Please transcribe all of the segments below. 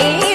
Hey.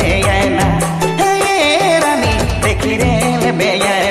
ಬೇಯನ ಹೇರನಿ ತೆಕಿರೇಲ ಬೇಯನ